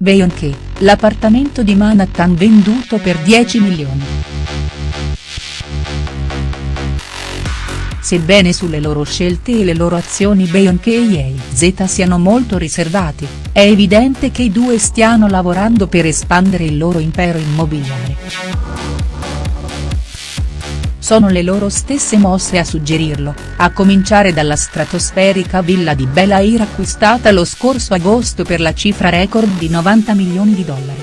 Beyoncé, l'appartamento di Manhattan venduto per 10 milioni. Sebbene sulle loro scelte e le loro azioni Beyoncé e Jay-Z siano molto riservati, è evidente che i due stiano lavorando per espandere il loro impero immobiliare. Sono le loro stesse mosse a suggerirlo, a cominciare dalla stratosferica villa di Bel Air acquistata lo scorso agosto per la cifra record di 90 milioni di dollari.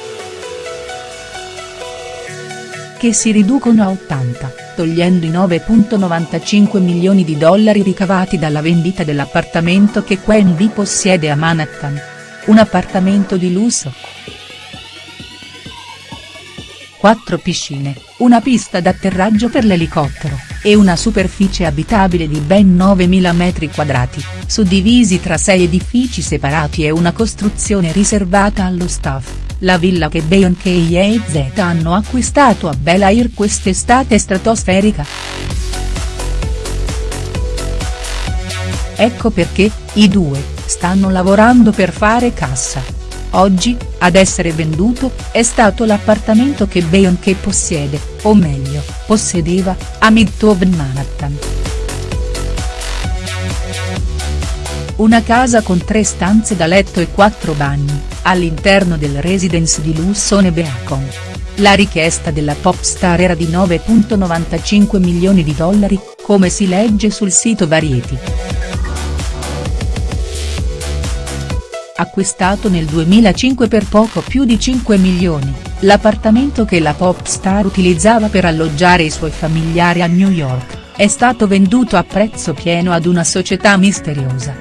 Che si riducono a 80, togliendo i 9.95 milioni di dollari ricavati dalla vendita dell'appartamento che Quendi possiede a Manhattan. Un appartamento di lusso, quattro piscine, una pista d'atterraggio per l'elicottero, e una superficie abitabile di ben 9.000 m2, suddivisi tra sei edifici separati e una costruzione riservata allo staff, la villa che Beyoncé e Jay-Z hanno acquistato a Bel Air quest'estate stratosferica. Ecco perché, i due, stanno lavorando per fare cassa. Oggi, ad essere venduto, è stato l'appartamento che Beyoncé possiede, o meglio, possedeva, a Midtown Manhattan. Una casa con tre stanze da letto e quattro bagni, all'interno del residence di lusso Nebeacon. La richiesta della pop star era di 9.95 milioni di dollari, come si legge sul sito Variety. Acquistato nel 2005 per poco più di 5 milioni, l'appartamento che la pop star utilizzava per alloggiare i suoi familiari a New York, è stato venduto a prezzo pieno ad una società misteriosa.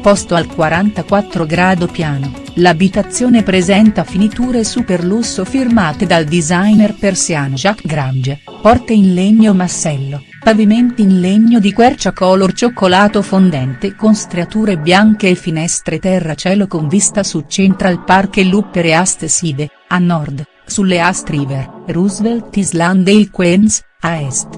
Posto al 44 grado piano, l'abitazione presenta finiture super lusso firmate dal designer persiano Jacques Grange, porte in legno massello Pavimenti in legno di quercia color cioccolato fondente con striature bianche e finestre terracielo con vista su Central Park e l'Upper East Side, a nord, sulle East River, Roosevelt Island e il Queens, a est.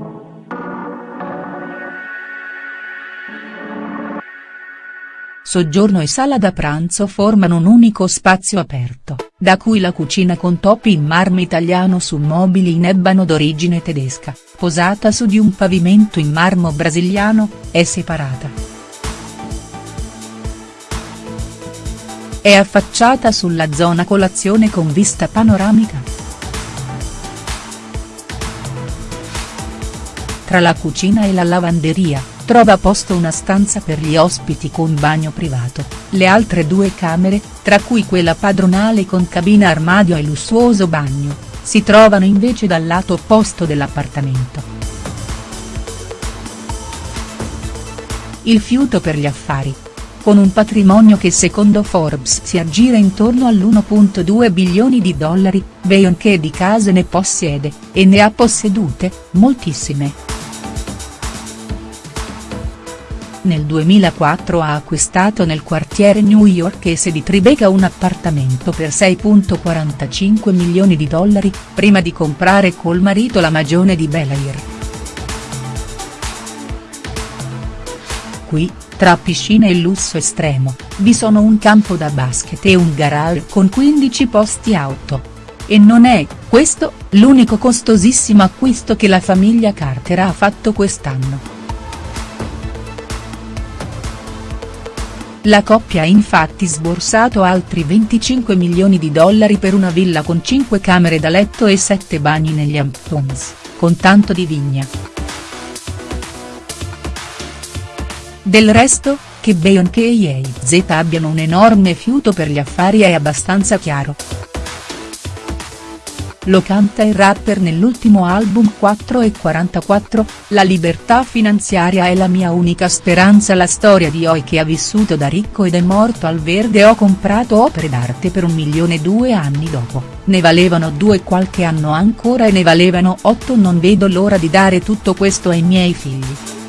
Soggiorno e sala da pranzo formano un unico spazio aperto, da cui la cucina con topi in marmo italiano su mobili in ebbano d'origine tedesca, posata su di un pavimento in marmo brasiliano, è separata. È affacciata sulla zona colazione con vista panoramica. Tra la cucina e la lavanderia, trova posto una stanza per gli ospiti con bagno privato, le altre due camere, tra cui quella padronale con cabina armadio e lussuoso bagno, si trovano invece dal lato opposto dell'appartamento. Il fiuto per gli affari. Con un patrimonio che secondo Forbes si aggira intorno all'1.2 bilioni di dollari, Beyoncé di case ne possiede, e ne ha possedute, moltissime. Nel 2004 ha acquistato nel quartiere newyorkese di Tribeca un appartamento per 6.45 milioni di dollari, prima di comprare col marito la magione di Bel Air. Qui, tra piscina e lusso estremo, vi sono un campo da basket e un garage con 15 posti auto. E non è, questo, l'unico costosissimo acquisto che la famiglia Carter ha fatto quest'anno. La coppia ha infatti sborsato altri 25 milioni di dollari per una villa con 5 camere da letto e 7 bagni negli Hamptons, con tanto di vigna. Del resto, che Beyoncé e Jay-Z abbiano un enorme fiuto per gli affari è abbastanza chiaro. Lo canta il rapper nell'ultimo album 4 e 44, La libertà finanziaria è la mia unica speranza la storia di Oi che ha vissuto da ricco ed è morto al verde ho comprato opere d'arte per un milione due anni dopo, ne valevano due qualche anno ancora e ne valevano otto non vedo l'ora di dare tutto questo ai miei figli.